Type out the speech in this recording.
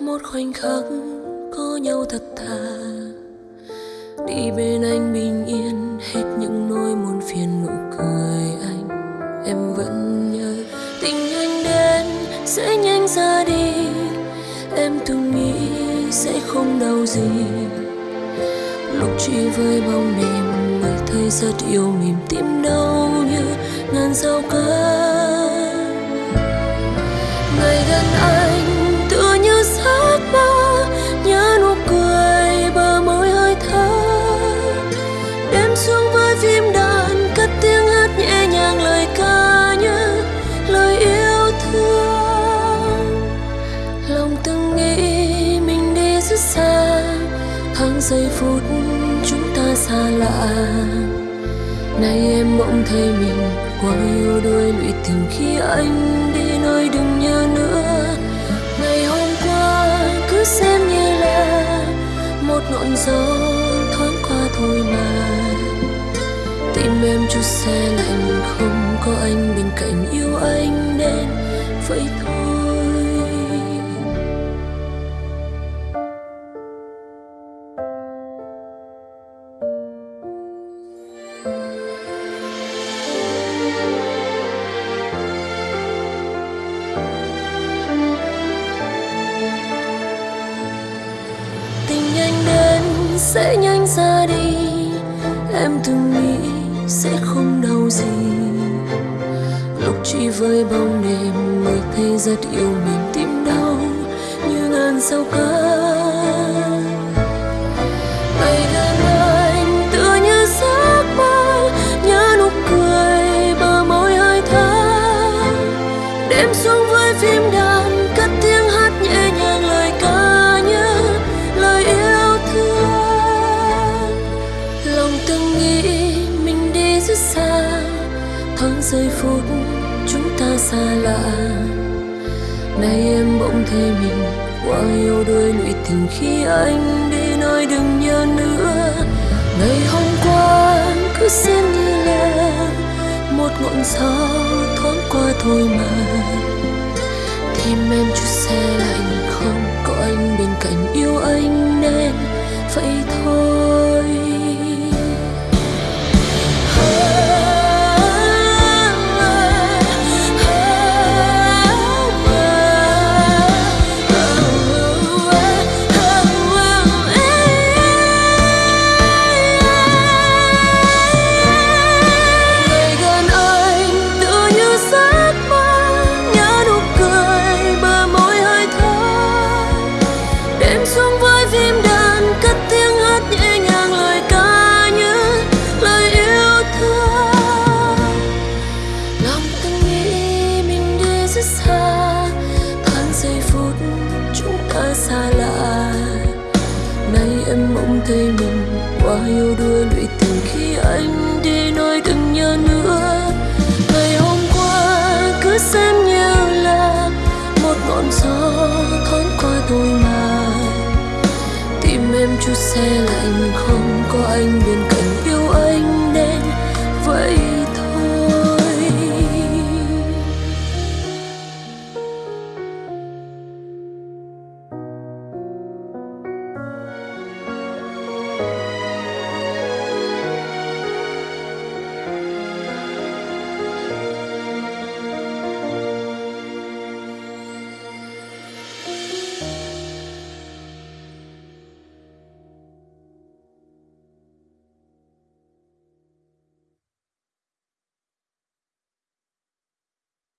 một khoảnh khắc có nhau thật thà. Đi bên anh bình yên hết những nỗi muôn phiền nụ cười anh. Em vẫn nhớ tình anh đến sẽ nhanh ra đi. Em từng nghĩ sẽ không đau gì. Lúc chỉ với bóng đêm mới thấy rất yêu mỉm tim đau như ngàn sao cơn xa lạ. Nay em bỗng thấy mình quá yêu đuôi lụy tình khi anh đi nơi đừng nhớ nữa. Ngày hôm qua cứ xem như là một ngọn gió thoáng qua thôi mà. Tim em chút xe sẽ nhanh ra đi. Em từng nghĩ sẽ không đau gì. Lúc chỉ với bóng đêm mới thấy rất yêu mình tim đau như ngàn sao cơn giây phút chúng ta xa lạ. Nay em bỗng thấy mình quá yêu đôi lụy tình khi anh đi nơi đừng nhớ nữa. Ngày hôm qua cứ xem như là một ngọn gió thoáng qua thôi mà. Qua quá yêu đuôi lụy tình khi anh đi nơi đừng nhớ nữa. Ngày hôm qua cứ xem như là một ngọn gió thoáng qua tôi mà tim em chút xe lạnh không có anh bên cạnh.